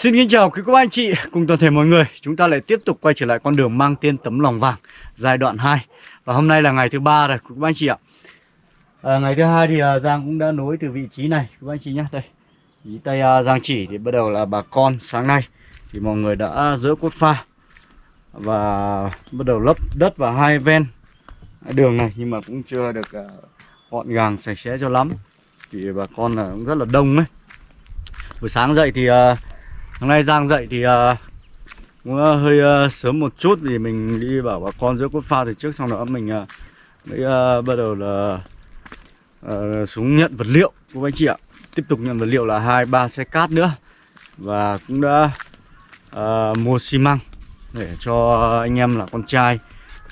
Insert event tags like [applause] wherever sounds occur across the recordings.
Xin kính chào quý cô anh chị cùng toàn thể mọi người. Chúng ta lại tiếp tục quay trở lại con đường mang tên tấm lòng vàng Giai đoạn 2 Và hôm nay là ngày thứ ba rồi quý cô anh chị ạ. À, Ngày thứ hai thì à, Giang cũng đã nối từ vị trí này quý cô anh chị nhé. Đây Ý tay à, Giang chỉ thì bắt đầu là bà con sáng nay. Thì mọi người đã dỡ cốt pha Và bắt đầu lấp đất vào hai ven đường này Nhưng mà cũng chưa được à, gọn gàng sạch sẽ cho lắm. Thì bà con là cũng rất là đông ấy. Buổi sáng dậy thì uh, Hôm nay Giang dậy thì uh, cũng uh, hơi uh, sớm một chút vì mình đi bảo bà con giữa cốt pha từ trước xong đó mình uh, mới uh, bắt đầu là uh, xuống nhận vật liệu của anh chị ạ. Tiếp tục nhận vật liệu là hai ba xe cát nữa và cũng đã uh, mua xi măng để cho anh em là con trai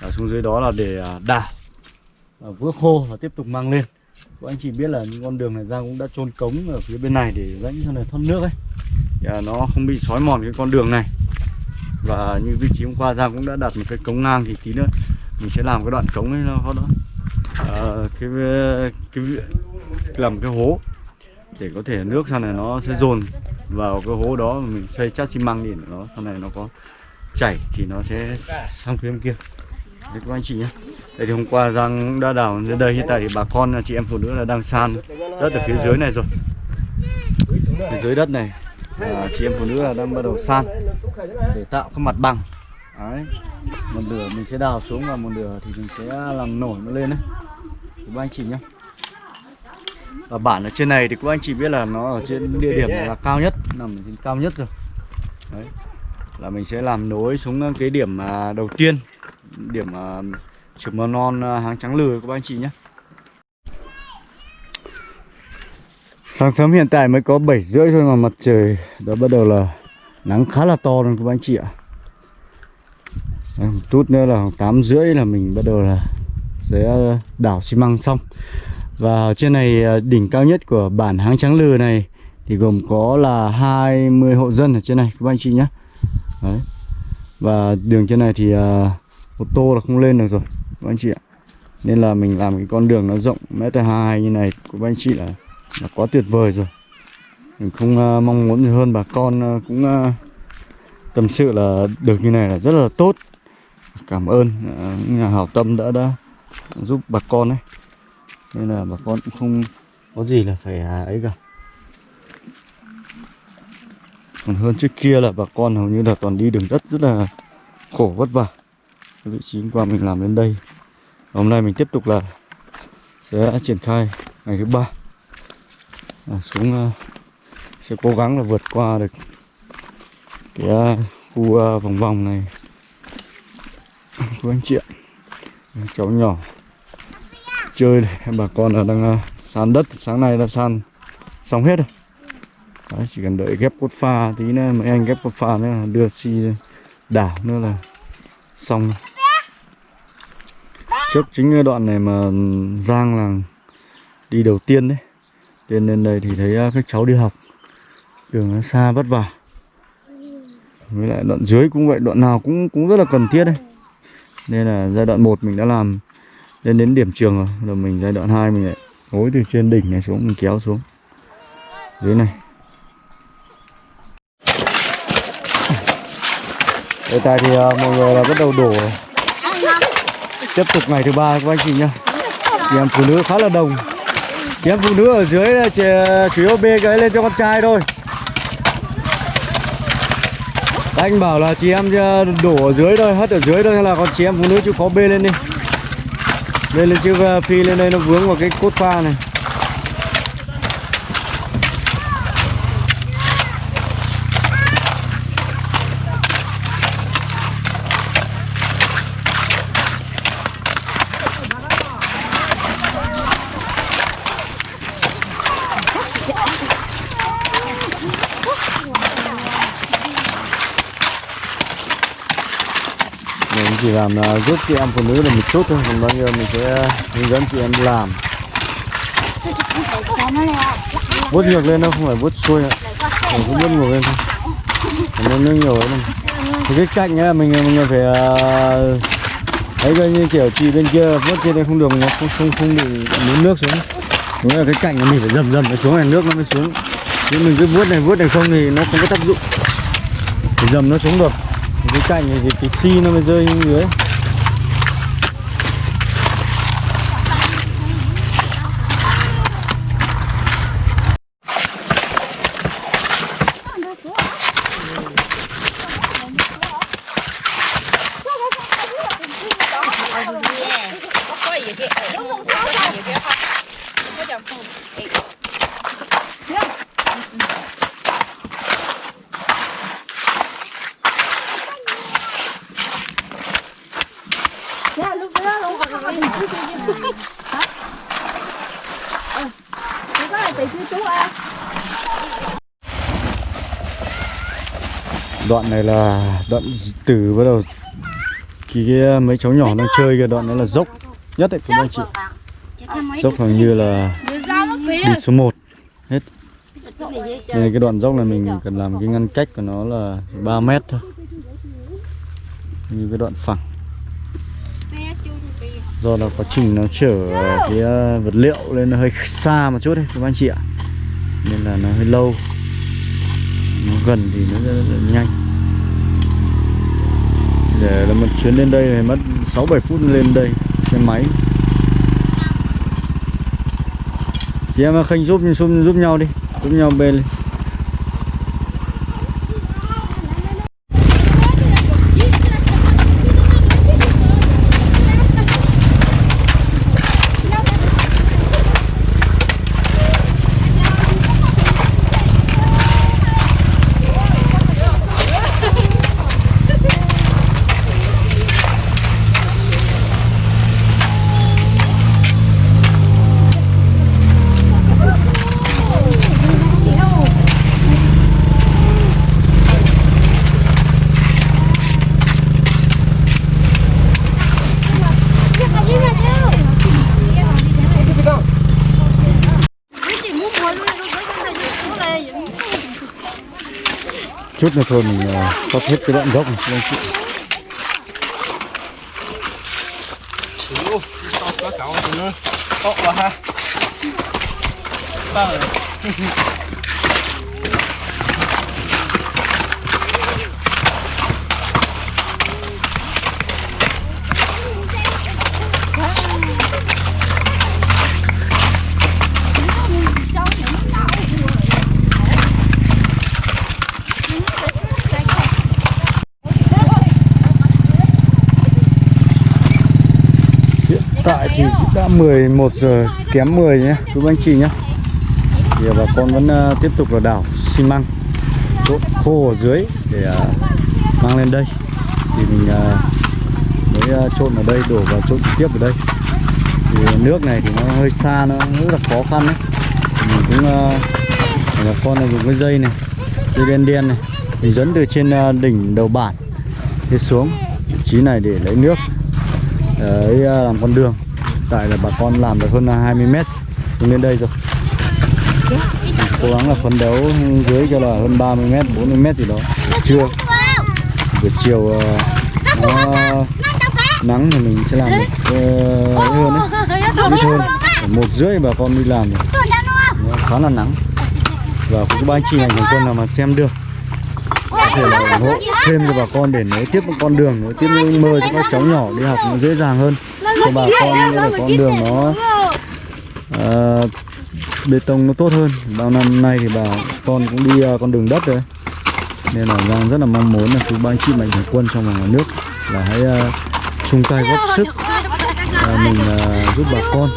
ở xuống dưới đó là để uh, đào uh, vữa khô và tiếp tục mang lên. Các anh chị biết là những con đường này Giang cũng đã trôn cống ở phía bên này để dẫn cho này thoát nước ấy À, nó không bị sói mòn cái con đường này. Và như vị trí hôm qua Giang cũng đã đặt một cái cống ngang thì tí nữa mình sẽ làm cái đoạn cống ấy nó đó. À, cái, cái làm cái hố để có thể nước sau này nó sẽ dồn vào cái hố đó mình xây chát xi măng để nó sau này nó có chảy thì nó sẽ sang phía bên kia. Đấy các anh chị nhé. Đây thì hôm qua Giang đã đào đến đây. Hiện tại thì bà con chị em phụ nữ là đang san đất ở phía dưới này rồi. Phía dưới đất này à, chị em phụ nữ là đang bắt đầu san để tạo cái mặt bằng. Đấy một nửa mình sẽ đào xuống và một nửa thì mình sẽ làm nổi nó lên đấy. Các anh chị nhé và bản ở trên này thì các anh chị biết là nó ở trên địa điểm là cao nhất nằm ở trên cao nhất rồi. Đấy là mình sẽ làm nối xuống cái điểm à, đầu tiên điểm à, trường mầm non hàng háng trắng lừa các anh chị nhé Sáng sớm hiện tại mới có 7 rưỡi thôi mà mặt trời đã bắt đầu là nắng khá là to rồi các anh chị ạ. Một chút nữa là 8 rưỡi là mình bắt đầu là sẽ đảo xi măng xong. Và trên này à, đỉnh cao nhất của bản Háng Trắng Lừ này thì gồm có là 20 hộ dân ở trên này các anh chị nhé Đấy. Và đường trên này thì uh, ô tô là không lên được rồi các anh chị ạ. Nên là mình làm cái con đường nó rộng mét hai như này của anh chị là là quá tuyệt vời rồi. Mình không uh, mong muốn gì hơn. Bà con uh, cũng uh, tâm sự là được như này là rất là tốt. Cảm ơn uh, nhà hảo tâm đã đã giúp bà con ấy. Nên là bà con cũng không có gì là phải ấy cả. Còn hơn trước kia là bà con hầu như là toàn đi đường đất rất là khổ vất vả. Cái vị trí hôm qua mình làm đến đây. Hôm nay mình tiếp tục là sẽ triển khai ngày thứ ba à, xuống uh, sẽ cố gắng là vượt qua được cái uh, khu uh, vòng vòng này. Của anh chị ạ. Cháu nhỏ chơi đây. bà con là đang uh, san đất sáng nay đã san xong hết rồi. Đấy, chỉ cần đợi ghép cốt pha tí nữa mấy anh ghép cốt pha nữa là đưa xi si đảo nữa là xong. Trước chính đoạn này mà Giang là đi đầu tiên đấy. Lên lên đây thì thấy à, các cháu đi học. Đường nó xa vất vả. Với lại đoạn dưới cũng vậy Đoạn nào cũng cũng rất là cần thiết đây Nên là giai đoạn 1 mình đã làm Lên đến điểm trường rồi. Rồi mình giai đoạn 2 mình lại gối từ trên đỉnh này xuống Mình kéo xuống. Dưới này. Hiện tại thì uh, mọi người là bắt đầu đổ. Tiếp tục ngày thứ ba các anh chị nhá. Chị em phụ nữ khá là đông Chị em phụ nữ ở dưới là chỉ, chủ yếu bê cái lên cho con trai thôi. Anh bảo là chị em ờ, đổ ở dưới thôi, hất ở dưới thôi là còn chị em phụ nữ chịu khó bê lên đi. Bê lên chứ ờ, phi lên đây nó vướng vào cái cốt pha này. Mình chỉ làm là giúp chị em phụ nữ là một chút thôi. Còn bao nhiêu mình sẽ hướng dẫn chị em làm. Vuốt ngược lên đâu, không phải vuốt xuôi ạ. Mình cũng vuốt ngược lên thôi. Nó nước nhiều ấy thì cái cạnh ấy mình mình phải à, ấy coi như kiểu chị bên kia vuốt trên đây không được nó không không không bị muốn nước xuống. Đúng là cái cạnh mình phải dầm dầm nó xuống này nước nó mới xuống. Chứ mình cứ vuốt này vuốt này không thì nó không có tác dụng. Thì dầm nó xuống được cái cạnh này thì cái xi nó mới rơi xuống dưới Đoạn này là đoạn từ bắt đầu Khi cái mấy cháu nhỏ đang chơi kìa đoạn này là dốc. nhất đấy các anh chị. Dốc hầu như là đi số 1 hết. Nên cái đoạn dốc này mình cần làm cái ngăn cách của nó là 3 mét thôi. Như cái đoạn phẳng. Do là quá trình nó chở cái ờ, vật liệu lên nó hơi xa một chút đấy các anh chị ạ. Nên là nó hơi lâu gần thì nó rất là nhanh. Để là một chuyến lên đây thì mất 6-7 phút lên đây, xe máy. Chị em khanh giúp giúp giúp nhau đi, giúp nhau bê lên. Chút nữa thôi mình ờ, sắp hết cái đoạn dốc này anh chị. Hiện [laughs] tại thì cũng đã 11 giờ kém 10 nhé quý anh chị nhé? Thì bà con vẫn uh, tiếp tục là đảo xi măng trộn khô ở dưới để uh, mang lên đây. Thì mình uh, mới uh, trộn ở đây đổ vào trộn tiếp ở đây. Thì nước này thì nó hơi xa nó rất là khó khăn đấy. Mình cũng uh, bà con là dùng cái dây này dây đen đen này mình dẫn từ trên uh, đỉnh đầu bản đi xuống vị trí này để lấy nước đấy làm con đường tại là bà con làm được hơn 20 mét xuống đến đây rồi. Cố gắng là phấn đấu dưới cho là hơn 30 mét 40 mét gì đó. Chưa buổi chiều uh, nó nắng thì mình sẽ làm được uh, hơn đấy. Ít hơn một rưỡi bà con đi làm rồi. Nó khá là nắng. Và cũng ba anh chị này của quân nào mà xem được có thể là ủng hộ thêm cho bà con để nối tiếp một con đường nối tiếp những mơ cho các cháu nhỏ đi học nó dễ dàng hơn cho bà con là con đường nó uh, bê tông nó tốt hơn. Bao năm nay thì bà con cũng đi uh, con đường đất rồi. Nên là Giang rất là mong muốn là quý ba anh chị mạnh thường quân trong và ngoài nước là hãy uh, chung tay góp sức uh, mình uh, giúp bà con.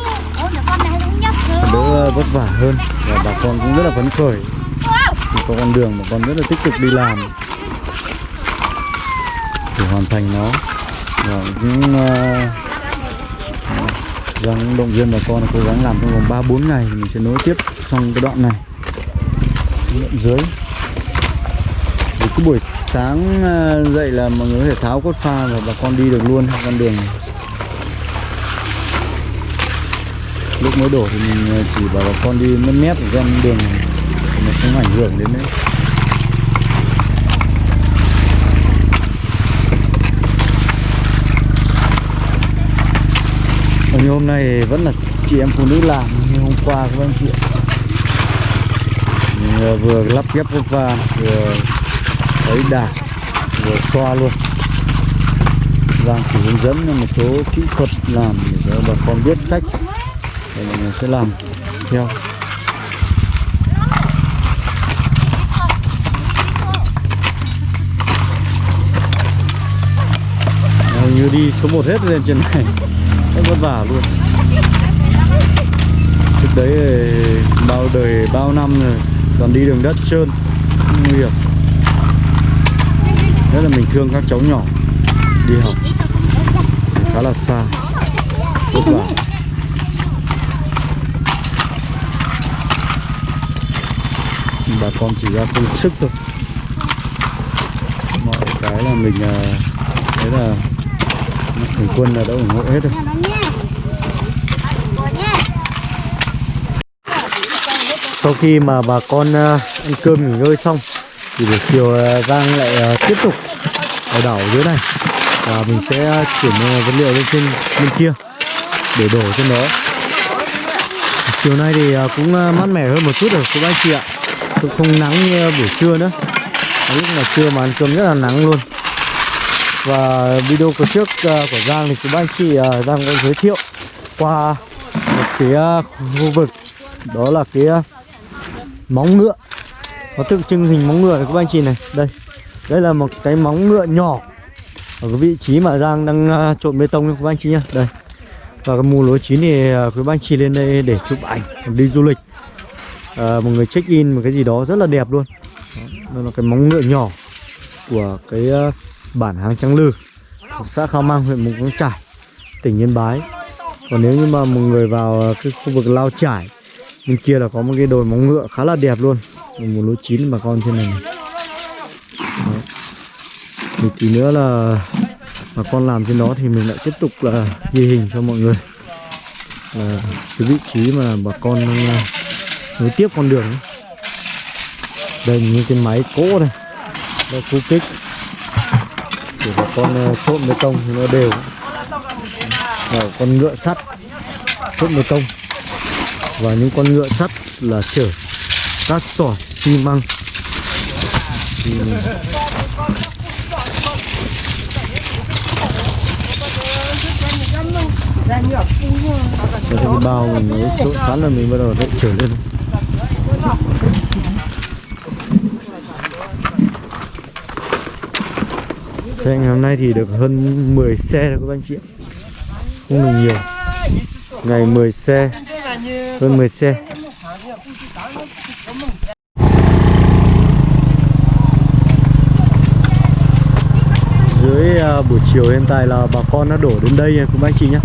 Đỡ vất vả hơn và bà con cũng rất là phấn khởi. Thì có con đường mà con rất là tích cực đi làm để hoàn thành nó. Và cũng uh, Giang động viên bà con cố gắng làm trong vòng 3 4 ngày mình sẽ nối tiếp trong cái đoạn này. Đoạn dưới. Thì cứ buổi sáng à, dậy là mọi người có thể tháo cốt pha và bà con đi được luôn con đường này. lúc mới đổ thì mình à, chỉ bảo bà con đi mất mét ở trên đường này. Thì nó không ảnh hưởng đến đấy như hôm nay thì vẫn là chị em phụ nữ làm như hôm qua các anh chị Mình ờ, vừa lắp ghép cốt va vừa thấy đạp vừa xoa luôn. Giang chỉ hướng dẫn một số kỹ thuật làm để cho bà con biết cách để mình sẽ làm theo. Như đi số 1 hết lên trên này. Rất vất vả luôn. Trước đấy bao đời bao năm rồi, Toàn đi đường đất trơn Nguy hiểm. Rất là mình thương các cháu nhỏ, Đi học, Khá là xa. Vất vả. Bà con chỉ ra công sức thôi. Mọi cái là mình à, Đấy là Thằng quân là đã ủng hộ hết rồi. Sau khi mà bà con ờ, ăn cơm nghỉ ngơi xong, Thì buổi chiều ờ, Giang lại ờ, tiếp tục ở đảo dưới này. Và mình sẽ chuyển vật liệu lên trên bên kia Để đổ trên đó Chiều nay thì cũng mát mẻ hơn một chút rồi, các bác chị ạ. Cũng không nắng như buổi trưa nữa. Lúc mà trưa mà ăn cơm rất là nắng luôn và video của trước uh, của Giang thì các anh chị uh, Giang cũng giới thiệu qua một cái uh, khu vực đó là cái uh, móng ngựa. Nó tượng trưng hình móng ngựa này các anh chị này. Đây đây là một cái móng ngựa nhỏ ở cái vị trí mà Giang đang uh, trộn bê tông các anh chị nhá. Đây. Và cái mùa lúa chín thì uh, quý anh chị lên đây để chụp ảnh đi du lịch. Uh, một người check in một cái gì đó rất là đẹp luôn. Đó, đó là cái móng ngựa nhỏ của cái uh, bản Hàng Trăng Lư xã Khao Mang huyện Mù Căng Trải tỉnh Yên Bái. Còn nếu như mà một người vào ờ, cái khu vực Lao Trải bên kia là có một cái đồi móng ngựa khá là đẹp luôn một lúa chín bà con trên này, này. Đó. thì tí nữa là bà con làm trên đó thì mình lại tiếp tục là ghi hình cho mọi người. Là cái vị trí mà bà con đang nối tiếp con đường đây những cái máy cỗ này đây khu kích con trộn bê tông thì nó đều. Và con ngựa sắt trộn bê tông. Và những con ngựa sắt là chở cát sỏi xi măng. Thì cái bao mình mới trộn sẵn là mình bắt đầu lại trở lên Cho ngày hôm nay thì được hơn 10 xe rồi các anh chị ạ. Không được nhiều. Ngày 10 xe. Hơn 10 xe. Dưới à, buổi chiều hiện tại là bà con đã đổ đến đây nha các anh chị nhé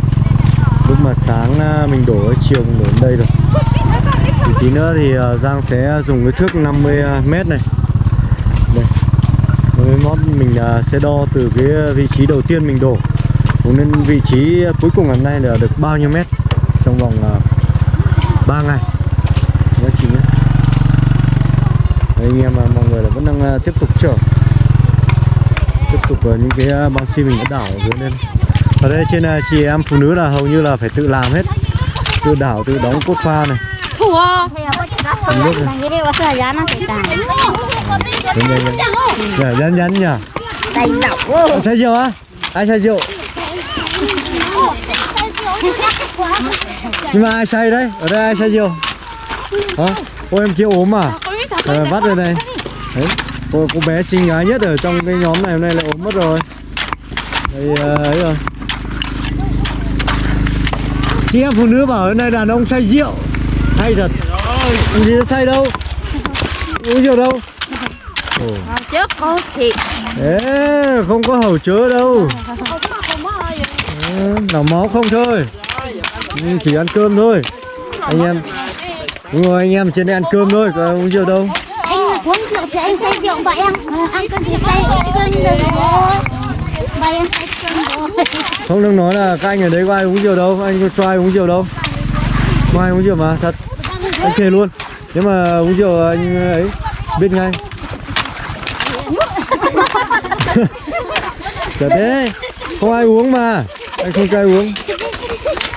Lúc mà sáng à, mình đổ chiều mình đổ đến đây rồi. Thì tí nữa thì à, Giang sẽ dùng cái thước 50m này. Đây. 50m mình à, sẽ đo từ cái vị trí đầu tiên mình đổ. Cũng nên vị trí cuối cùng hôm nay là được bao nhiêu mét trong vòng à, 3 ngày? Các chị nhé anh em à, mọi người là vẫn đang tiếp tục chở. Tiếp tục những cái băng xi mình đã đảo ở dưới lên ở đây trên chị em phụ nữ là hầu như là phải tự làm hết. Tự đảo, tự đóng cốt pha này. Rồi, đúng rồi. Dạ, nhắn nhắn nhỉ Tay dọc. Say rượu á? Ai say rượu? Nhưng mà ai say đấy? Ở đây ai say rượu? Hả? Ôi em kia ốm à? Ờ, bắt rồi này Đấy cô, cô bé xinh gái nhất ở trong cái nhóm này hôm nay lại ốm mất rồi Đây ờ, ấy rồi Chị em phụ nữ bảo ở đây đàn ông say rượu Hay thật. Làm gì say đâu? Uống rượu đâu? Ồ. Trước có thịt. Ê, không có hầu chớ đâu. Ờ, Nào máu không thôi. Ừ, Chỉ ăn cơm thôi. Anh em Đúng rồi anh em trên đây ăn cơm thôi Có uống rượu đâu. Anh uống rượu thì anh say rượu và em ờ, ăn cơm thì say cơm rồi. Và em say cơm rồi. Không đừng nói là các anh ở đây có ai uống rượu đâu Anh có cho ai uống rượu đâu ngoài uống rượu mà, thật. Anh thề luôn. Nếu mà uống rượu anh ấy, Biết ngay. [laughs] Thật đấy. Không ai uống mà. Anh không cho ai uống.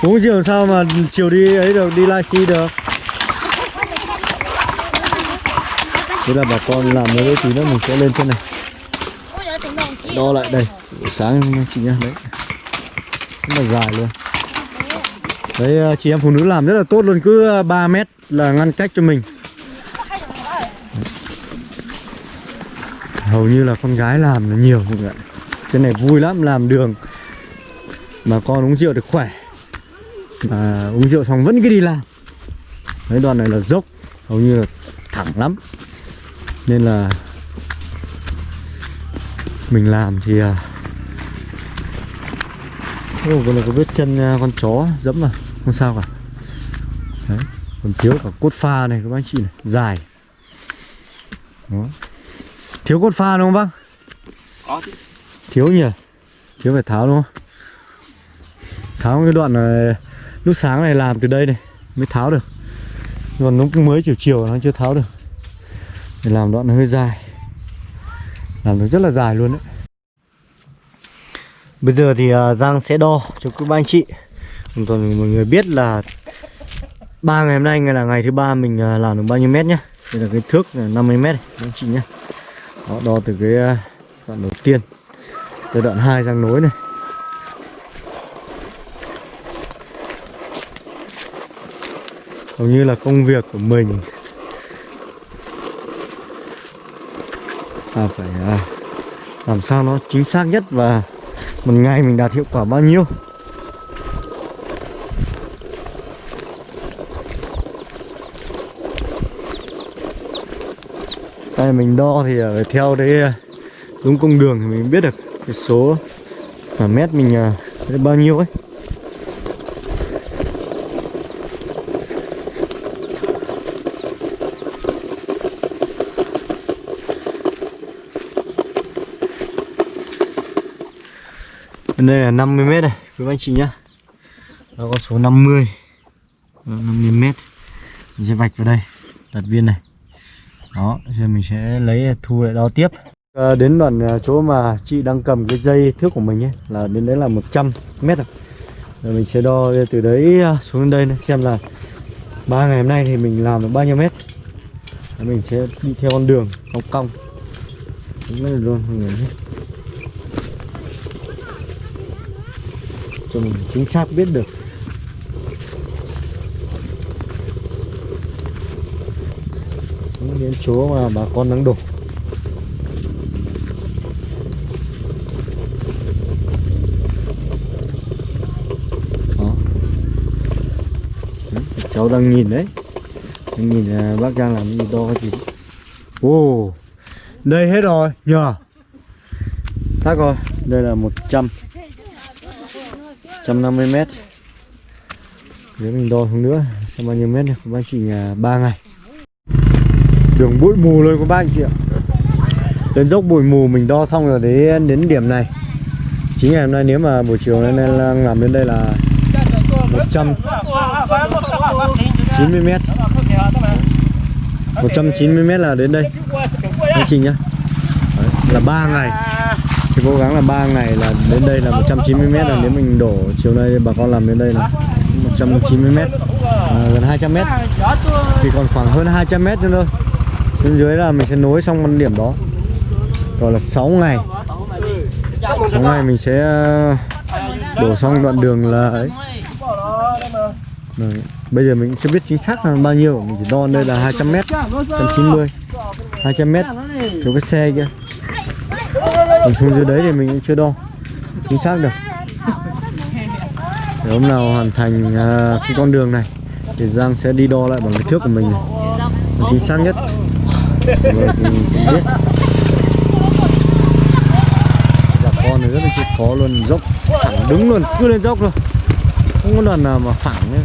Uống rượu sao mà chiều đi ấy được, Đi livestream được? Thế là bà con làm mấy tí nữa mình sẽ lên trên này. Đo lại đây. Buổi sáng chị nhá, đấy. Rất là dài luôn đấy ờ, chị em phụ nữ làm rất là tốt luôn cứ ờ, 3 mét là ngăn cách cho mình. Hầu như là con gái làm là nhiều mọi người ạ. Trên này vui lắm làm đường. Mà con uống rượu được khỏe. Mà uống rượu xong vẫn cứ đi làm. Đấy đoạn này là dốc hầu như là thẳng lắm. Nên là mình làm thì ờ, Ồ, Ô, còn là có vết chân con chó dẫm à không sao cả. Đấy còn thiếu cả cốt pha này các bác chị này. Dài. Đó. Thiếu cốt pha đúng không bác? Thiếu nhỉ? Thiếu phải tháo đúng không? Tháo cái đoạn này lúc sáng này làm từ đây này mới tháo được. Còn lúc mới chiều chiều nó chưa tháo được. Để làm đoạn nó hơi dài. Làm được rất là dài luôn đấy. Bây giờ thì à, Giang sẽ đo cho các anh chị toàn mọi người biết là ba ngày hôm nay ngày là ngày thứ ba mình à, làm được bao nhiêu mét nhá. Đây là cái thước là 50 mét anh chị nhá. Đó, đo từ cái à, đoạn đầu tiên tới đoạn 2 sang nối này. Hầu như là công việc của mình là phải à, làm sao nó chính xác nhất và một ngày mình đạt hiệu quả bao nhiêu. Đây mình đo thì ờ, phải theo đấy ờ, đúng cung đường thì mình biết được cái số mà mét mình uh, bao nhiêu ấy. Bên đây là 50 mét này quý anh chị nhá. Đó có số 50 50 mét. Mình sẽ vạch vào đây Đặt viên này. Đó giờ mình sẽ lấy thu lại đo tiếp. À, Đến đoạn ờ, chỗ mà chị đang cầm cái dây thước của mình ấy Là đến đấy là 100 mét rồi. Rồi mình sẽ đo từ đấy ờ, xuống đây xem là ba ngày hôm nay thì mình làm được bao nhiêu mét. Rồi Mình sẽ đi theo con đường cong cong. Đúng đây luôn mọi người cho mình chính xác biết được. Những chỗ mà bà con đang đổ. Đó. Cháu đang nhìn đấy. Đang nhìn à, bác đang làm gì đo cái gì ồ đây hết rồi nhờ. Tắc rồi đây là 100 150 mét. Nếu mình đo xuống nữa Xem bao nhiêu mét này Các bác chỉ 3 à, ngày. Đường bụi mù luôn các bác anh chị ạ. Đến dốc bụi mù mình đo xong rồi đến, đến điểm này. Chính ngày hôm nay nếu mà buổi chiều nên đang làm đến đây là 190 mét. 190 mét là đến đây. Anh chị nhá. Đấy, Là 3 ngày. Thì cố gắng là 3 ngày là đến đây là 190 mét là nếu mình đổ chiều nay bà con làm đến đây là 190 mét. À, gần 200 mét. Thì còn khoảng hơn 200 mét nữa thôi bên dưới là mình sẽ nối xong con điểm đó. Rồi là 6 ngày. 6 ngày mình sẽ ờ, đổ xong đoạn đường là ấy. Đấy. Bây giờ mình chưa biết chính xác là bao nhiêu Mình chỉ đo đây là 200 mét 190 200 mét Chỗ cái xe kia. Còn xuống dưới đấy thì mình cũng chưa đo chính xác được. Để hôm nào hoàn thành uh, cái con đường này thì Giang sẽ đi đo lại bằng cái thước của mình này. Chính xác nhất Rồi thì mình biết Dạ con này rất là chịu khó luôn, dốc thẳng đứng luôn, cứ lên dốc luôn. Không có lần nào mà phẳng nữa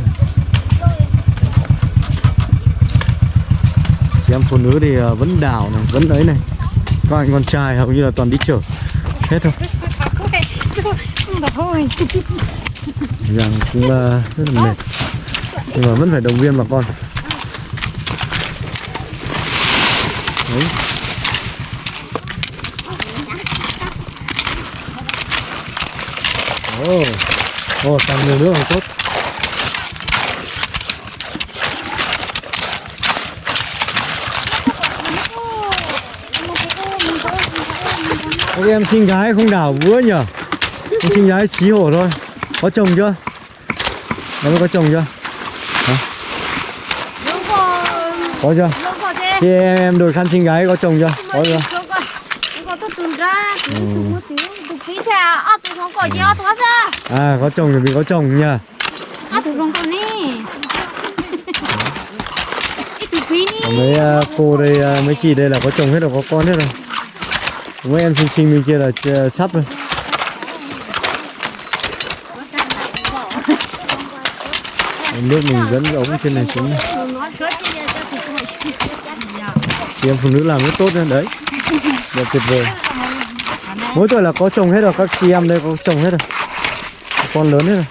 chị em phụ nữ thì à, vẫn đảo này, vẫn ấy này. Các anh con trai hầu như là toàn đi chở hết thôi. Rằng cũng à, rất là mệt. Nhưng mà vẫn phải động viên bà con. oh. oh, càng nhiều nước càng tốt Các em sinh gái không đảo vữa nhở Em sinh gái xí hổ thôi Có chồng chưa? Em có chồng chưa? Hả? Có chưa? Thì em, em đổi khăn sinh gái có chồng chưa? Có chưa? Ừ không có gì hết quá ra. À có chồng thì mình có chồng nha. À thủ rồng [laughs] còn đi. Mấy uh, cô đây à, mấy chị đây là có chồng hết rồi có con hết rồi. Mấy em xinh xinh bên kia là sắp rồi. Nước mình dẫn ống trên này xuống chị em phụ nữ làm rất tốt nên đấy. Đẹp tuyệt vời mỗi tuổi là có trồng hết rồi, các chị em đây có trồng hết rồi. Con lớn hết rồi.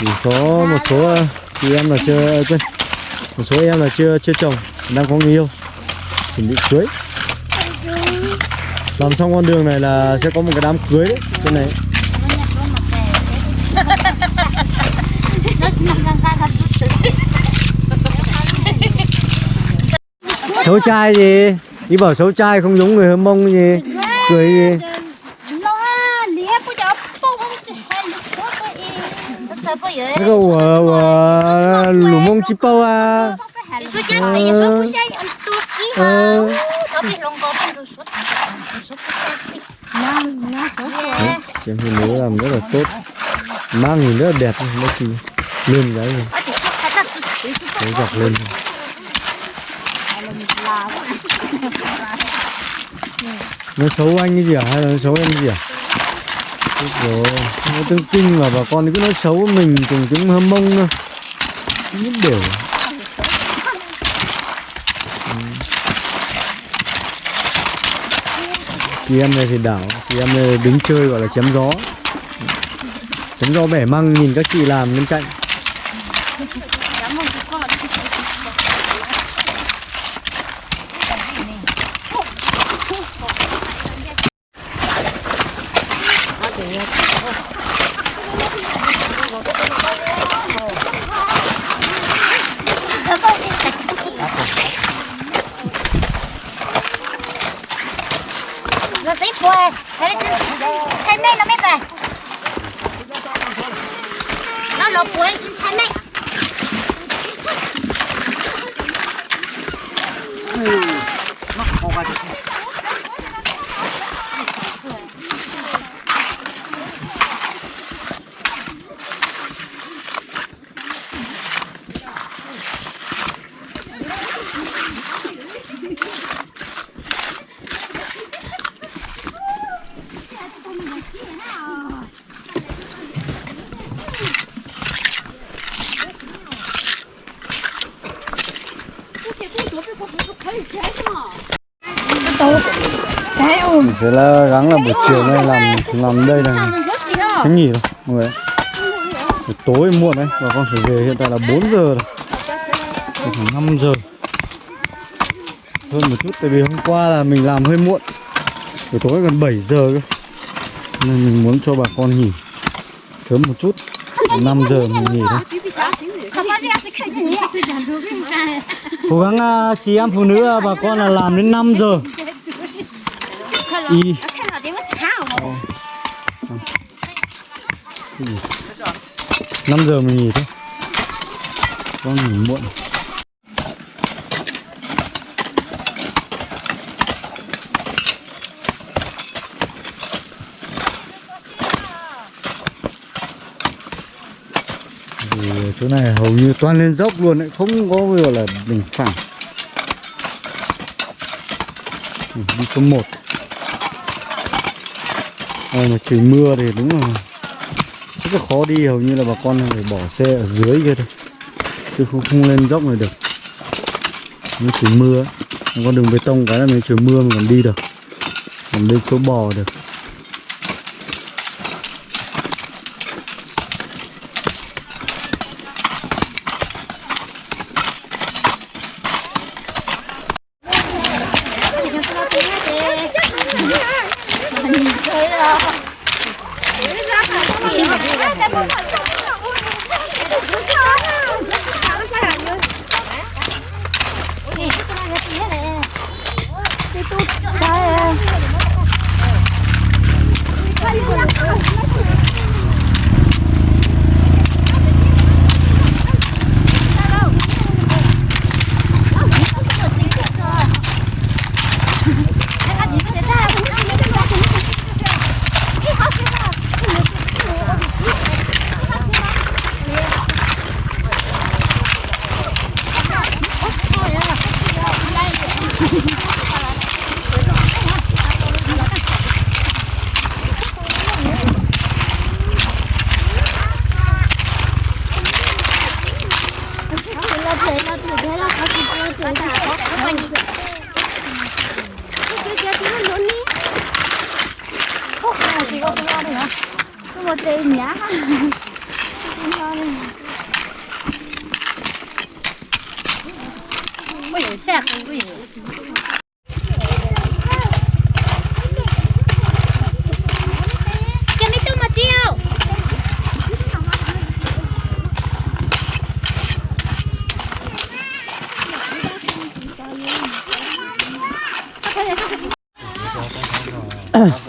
Chỉ có một số ờ, chị em là chưa ờ, quên một số em là chưa chưa trồng đang có người yêu. Chuẩn bị cưới. Làm xong con đường này là sẽ có một cái đám cưới đấy trên này. Xấu trai gì? Đi bảo xấu trai không giống người hâm mông gì cười nó nó cái câu của, của lù mông chi bao à. Ờ. hả? Đó bị lòng có bên số số của xe năm năm số Đấy, chị em phụ nữ làm rất là tốt. Mang nhìn rất là đẹp mấy chị lên cái chỉ đấy dọc lên nó xấu anh cái gì à hay là nó xấu em cái gì à Chết rồi. Nó tương kinh mà bà con cứ nói xấu mình cùng chúng hâm mông thôi. Nhất đều ừ. chị em này thì đảo, chị em này đứng chơi gọi là chém gió. Chém gió bẻ măng nhìn các chị làm bên cạnh nó thấy quê thế là chân chân mẹ nó mới về nó lột quê chân chân mẹ thế là gắng là buổi chiều nay làm làm đây này, cái nghỉ rồi mọi người buổi tối muộn đấy và con phải về hiện tại là 4 giờ rồi. Khoảng năm giờ. Hơn một chút tại vì hôm qua là mình làm hơi muộn. Buổi tối gần 7 giờ cơ. Nên mình muốn cho bà con nghỉ sớm một chút. 5 giờ mình nghỉ thôi. Cố gắng à, chị em phụ nữ à, bà con là làm đến 5 giờ tiếng chào 5 giờ mình nghỉ thôi. Con nghỉ muộn. Thì chỗ này hầu như toàn lên dốc luôn đấy Không có gọi là đỉnh phẳng. Đi số 1 đây mà trời mưa thì đúng là rất là khó đi hầu như là bà con phải bỏ xe ở dưới kia thôi. Chứ không không lên dốc này được. Nó trời mưa con đường bê tông cái là mình trời mưa mà còn đi được. Còn lên số bò được.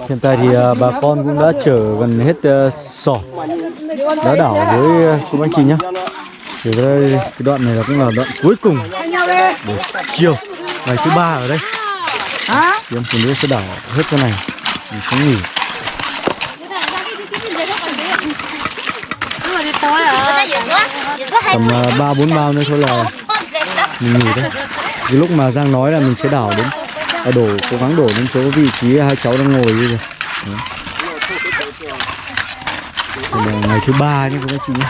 Hiện tại thì à, bà con cũng đã chở gần hết à, sỏ đá đảo với à, cô bác chị nhá. Thì đây cái đoạn này là cũng là đoạn cuối cùng để chiều ngày thứ ba ở đây. Thì em phụ nữ sẽ đảo hết cái này mình sẽ nghỉ. Tầm uh, ba bốn bao nữa thôi là mình nghỉ đấy. Cái lúc mà Giang nói là mình sẽ đảo đến à, đổ cố gắng đổ lên chỗ vị trí hai cháu đang ngồi như giờ Đấy. Là ngày thứ ba nhé các chị nhé.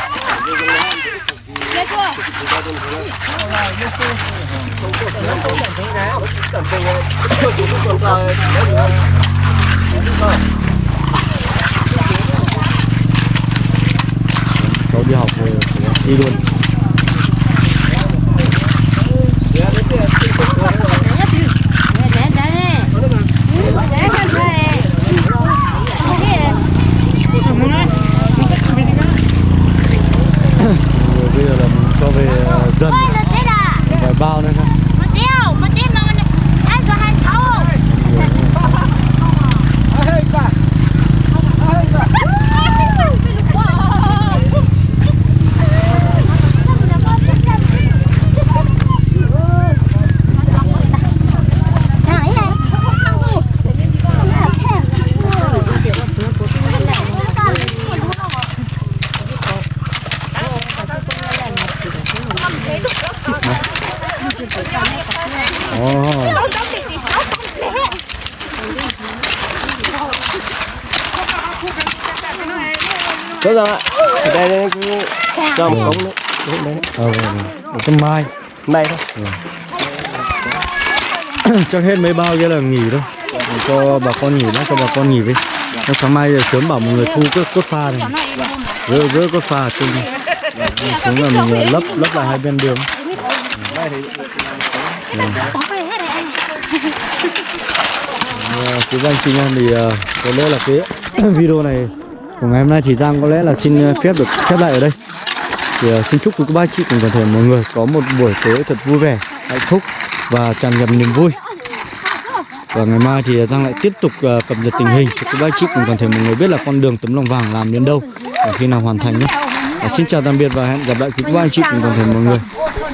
Cháu đi học rồi đi luôn. Rồi bây giờ là mình cho về ờ, dần Ôi, là thế là vài bao nữa thôi. Một chiêu, một chiêu mà Hai giờ hai cháu Ồ, Đúng rồi ạ. Ở đây đây cũng cho một cống nữa. Đúng đấy. ờ, vâng, vâng. Ở trong mai Đây thôi. chắc hết mấy bao kia là nghỉ thôi Để cho bà con nghỉ đã cho bà con nghỉ đi Nó sáng mai giờ sớm bảo mọi người thu cốt, cốt pha này Rỡ, rỡ cốt pha này Xuống là mình ờ, lấp lấp lại hai bên đường Ờ, Quý anh chị em thì ờ, có lẽ là cái [coughs] video này của ngày hôm nay thì Giang có lẽ là xin ờ, phép được khép lại ở đây. Thì xin chúc quý ba chị cùng toàn thể mọi người có một buổi tối thật vui vẻ hạnh phúc và tràn ngập niềm vui. Và ngày mai thì Giang lại tiếp tục cập nhật tình hình cho quý ba chị cùng toàn thể mọi người biết là con đường tấm lòng vàng làm đến đâu và khi nào hoàn thành nhé. Ờ, xin chào tạm biệt và hẹn gặp lại quý ba anh chị cùng toàn thể mọi người.